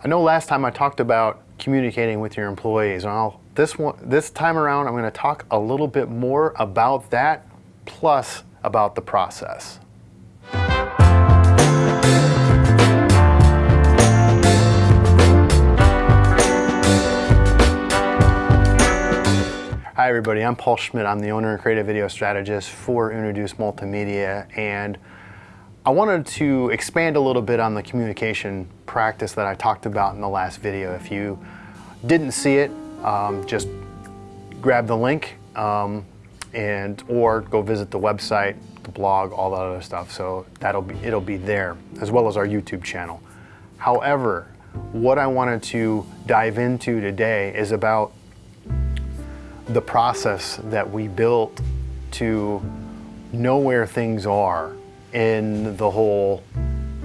I know last time I talked about communicating with your employees. Well, this one, this time around, I'm going to talk a little bit more about that, plus about the process. Hi everybody, I'm Paul Schmidt. I'm the owner and creative video strategist for Introduce Multimedia and I wanted to expand a little bit on the communication practice that I talked about in the last video. If you didn't see it, um, just grab the link um, and or go visit the website, the blog, all that other stuff. So that'll be it'll be there as well as our YouTube channel. However, what I wanted to dive into today is about the process that we built to know where things are in the whole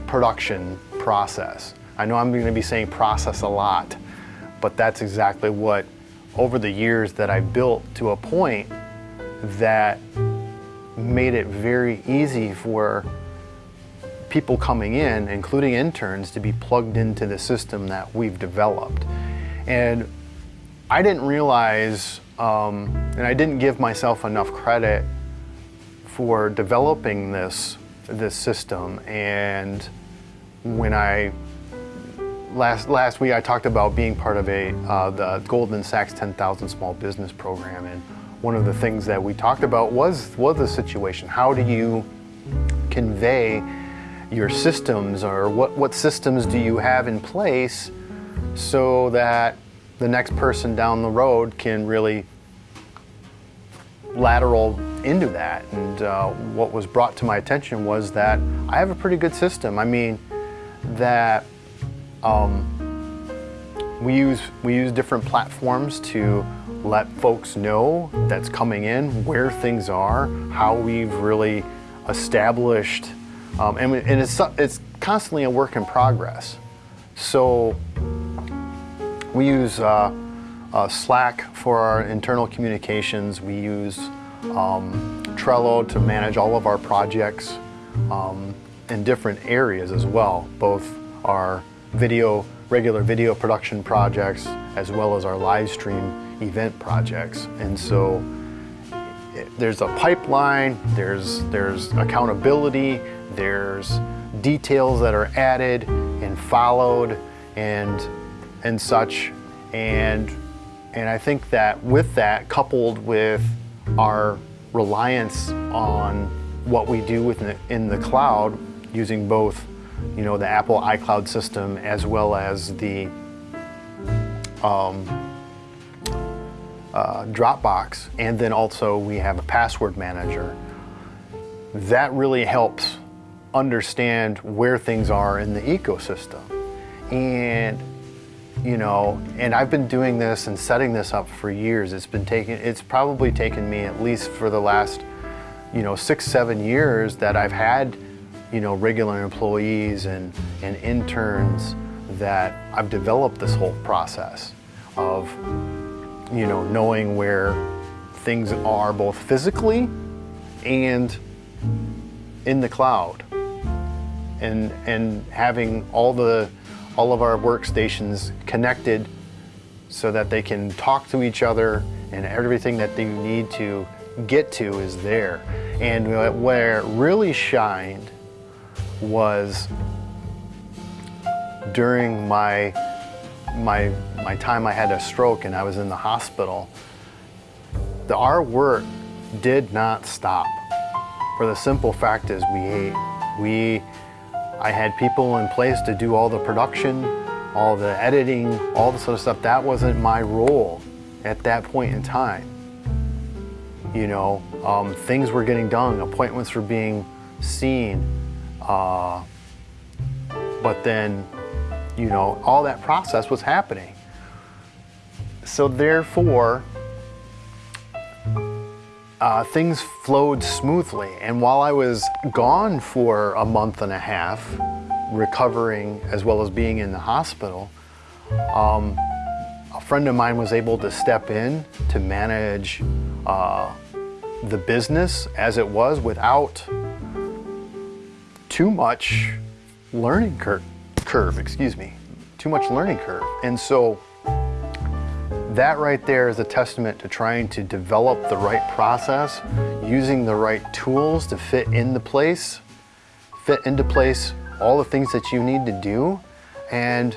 production process. I know I'm going to be saying process a lot, but that's exactly what over the years that I built to a point that made it very easy for people coming in, including interns, to be plugged into the system that we've developed. And I didn't realize, um, and I didn't give myself enough credit for developing this this system. And when I last last week I talked about being part of a uh, the Goldman Sachs 10,000 Small Business Program, and one of the things that we talked about was was the situation. How do you convey your systems, or what what systems do you have in place so that the next person down the road can really lateral into that. And uh, what was brought to my attention was that I have a pretty good system. I mean, that um, we use we use different platforms to let folks know that's coming in, where things are, how we've really established, um, and, and it's, it's constantly a work in progress. So we use uh, uh, Slack for our internal communications. We use um, Trello to manage all of our projects um, in different areas as well, both our video, regular video production projects, as well as our live stream event projects. And so there's a pipeline, there's, there's accountability, there's details that are added and followed and, and such. And and I think that with that, coupled with our reliance on what we do within the, in the cloud, using both, you know, the Apple iCloud system as well as the um, uh, Dropbox, and then also we have a password manager. That really helps understand where things are in the ecosystem. And you know, and I've been doing this and setting this up for years. It's been taking, it's probably taken me at least for the last, you know, six, seven years that I've had, you know, regular employees and, and interns that I've developed this whole process of, you know, knowing where things are both physically and in the cloud and, and having all the, all of our workstations connected so that they can talk to each other and everything that they need to get to is there. And where it really shined was during my, my, my time I had a stroke and I was in the hospital. The, our work did not stop. For the simple fact is we ate. We I had people in place to do all the production, all the editing, all the sort of stuff. That wasn't my role at that point in time. You know, um, things were getting done, appointments were being seen, uh, but then, you know, all that process was happening. So therefore, uh, things flowed smoothly. And while I was gone for a month and a half, recovering as well as being in the hospital, um, a friend of mine was able to step in to manage uh, the business as it was without too much learning cur curve, excuse me, too much learning curve. And so that right there is a testament to trying to develop the right process, using the right tools to fit into place, fit into place all the things that you need to do, and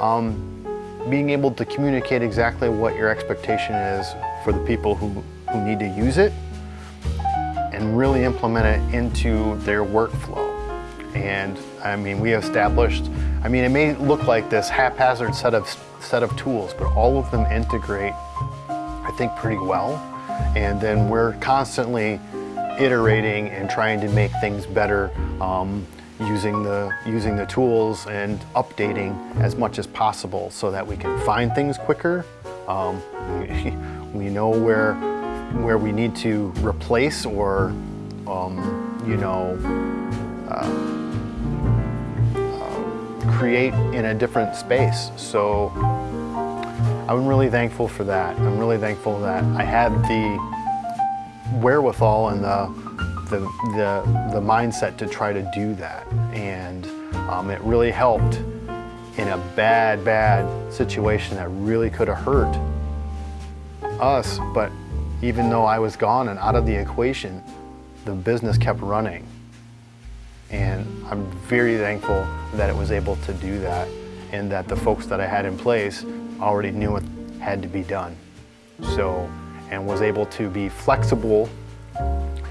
um, being able to communicate exactly what your expectation is for the people who, who need to use it and really implement it into their workflow. And I mean, we established, I mean, it may look like this haphazard set of, set of tools, but all of them integrate, I think, pretty well. And then we're constantly iterating and trying to make things better um, using, the, using the tools and updating as much as possible so that we can find things quicker. Um, we, know where, where we need to replace or, um, you know, create in a different space. So I'm really thankful for that. I'm really thankful that I had the wherewithal and the, the, the, the mindset to try to do that. And um, it really helped in a bad, bad situation that really could have hurt us. But even though I was gone and out of the equation, the business kept running. And I'm very thankful that it was able to do that and that the folks that I had in place already knew what had to be done. So, and was able to be flexible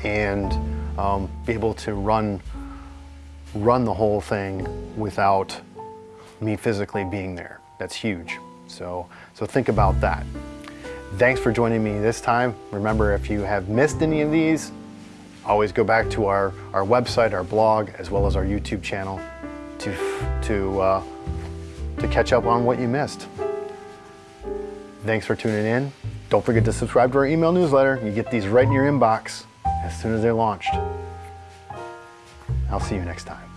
and um, be able to run, run the whole thing without me physically being there. That's huge. So, so think about that. Thanks for joining me this time. Remember, if you have missed any of these, always go back to our, our website, our blog, as well as our YouTube channel to, to, uh, to catch up on what you missed. Thanks for tuning in. Don't forget to subscribe to our email newsletter. You get these right in your inbox as soon as they're launched. I'll see you next time.